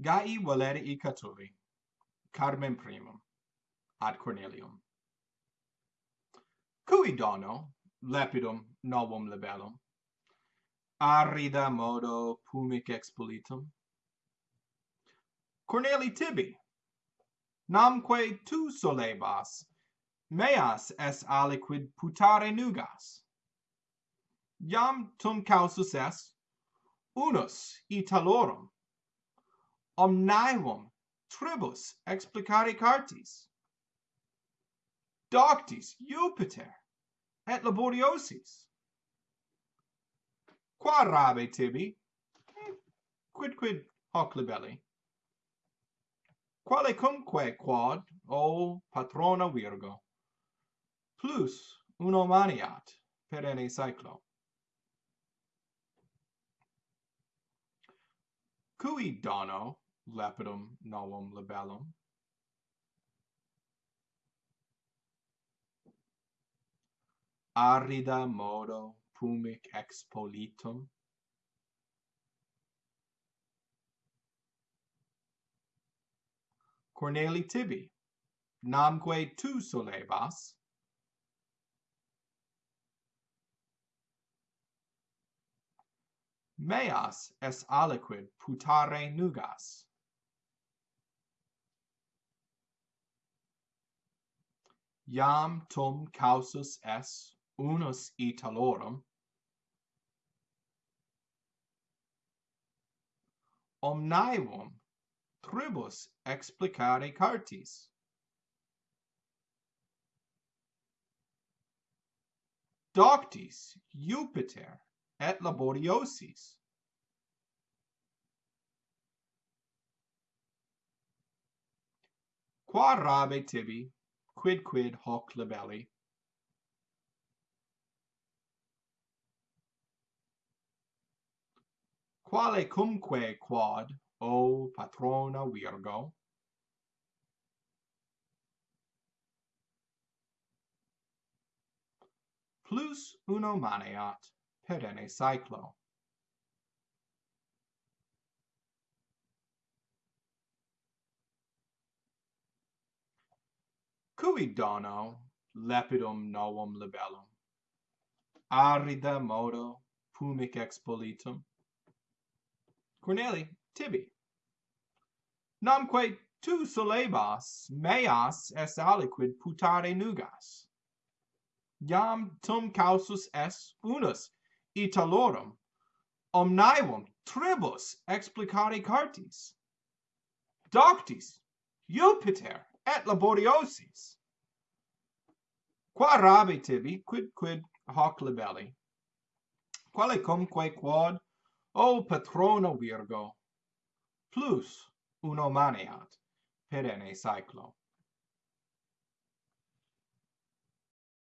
Gai Valerii catuli, Carmen primum, ad Cornelium. Cui dono, lepidum novum libellum, arida modo pumic expolitum, Corneli tibi, namque tu solebas, meas es aliquid putare nugas. Iam tum causus est, unus Italorum omnium tribus explicare cartis. Doctis Jupiter et laboriosis. Qua rabe tibi? Quid quid hoc libelli? Quale cumque quod o patrona virgo? Plus uno maniat perenne cyclo cui dono lapidum novum labellum. Arida modo pumic expolitum. Corneli tibi, namque tu solebas, meas es aliquid putare nugas. iam tum causus es unus Italorum, omnivum tribus explicare cartis. Doctis Jupiter et laboriosis. Qua rabe tibi quid quid hoc labelli quale cumque quod o patrona virgo? Plus uno maneat perene cyclo. cui dono lepidum novum libellum? Arida modo pumic expolitum. Corneli tibi. Namque tu solebas meas es aliquid putare nugas. Iam tum causus es unus italorum omnivum tribus explicare cartis. Doctis Jupiter et laboriosis. Qua rabe tibi, quid quid hoc libelli, quale comque quod, o patrono Virgo, plus uno maneat, perenne saeclo.